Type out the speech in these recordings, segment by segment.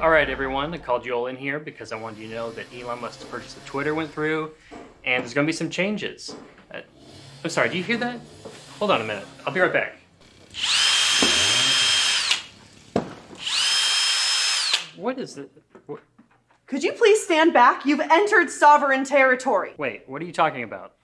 All right, everyone, I called you all in here because I wanted you to know that Elon Musk's purchase of Twitter went through, and there's going to be some changes. Uh, I'm sorry, do you hear that? Hold on a minute. I'll be right back. What is it? Could you please stand back? You've entered sovereign territory. Wait, what are you talking about?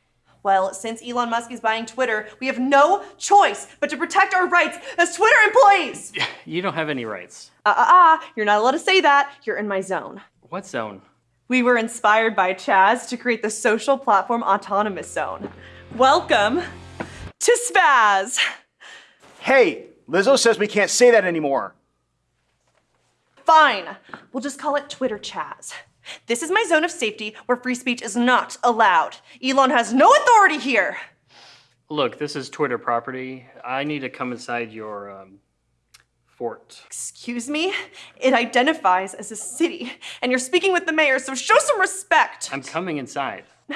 Well, since Elon Musk is buying Twitter, we have no choice but to protect our rights as Twitter employees. You don't have any rights. Uh uh uh, you're not allowed to say that. You're in my zone. What zone? We were inspired by Chaz to create the social platform Autonomous Zone. Welcome to Spaz. Hey, Lizzo says we can't say that anymore. Fine, we'll just call it Twitter Chaz. This is my zone of safety where free speech is not allowed. Elon has no authority here. Look, this is Twitter property. I need to come inside your um, fort. Excuse me? It identifies as a city, and you're speaking with the mayor, so show some respect. I'm coming inside.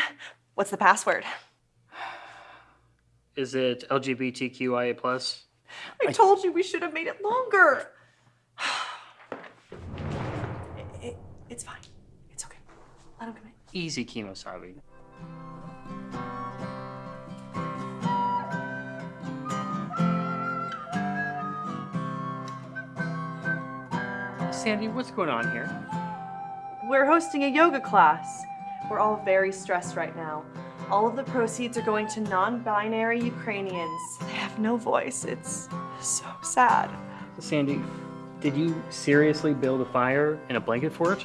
What's the password? Is it LGBTQIA plus? I told you we should have made it longer. It- it- it's fine. It's okay. Let him come in. Easy Kemosabe. Sandy, what's going on here? We're hosting a yoga class. We're all very stressed right now. All of the proceeds are going to non binary Ukrainians. They have no voice. It's so sad. Sandy, did you seriously build a fire in a blanket fort?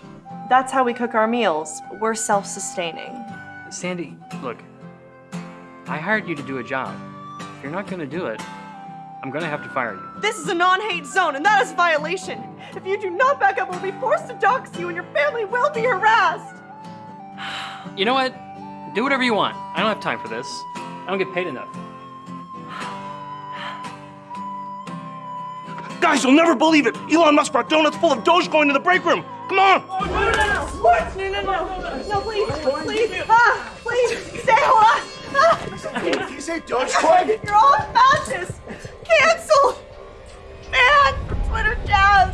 That's how we cook our meals. We're self sustaining. Sandy, look, I hired you to do a job. If you're not gonna do it, I'm gonna have to fire you. This is a non hate zone, and that is a violation. If you do not back up, we'll be forced to dox you, and your family will be harassed. You know what? Do whatever you want. I don't have time for this. I don't get paid enough. Guys, you'll never believe it. Elon Musk brought donuts full of Dogecoin to the break room. Come on. No, no, no. What? No, no, no. No, please. Please. Ah, please. Stay hold on. Ah. Did you say Dogecoin? You're all fascists. Cancel. Man Twitter Jazz.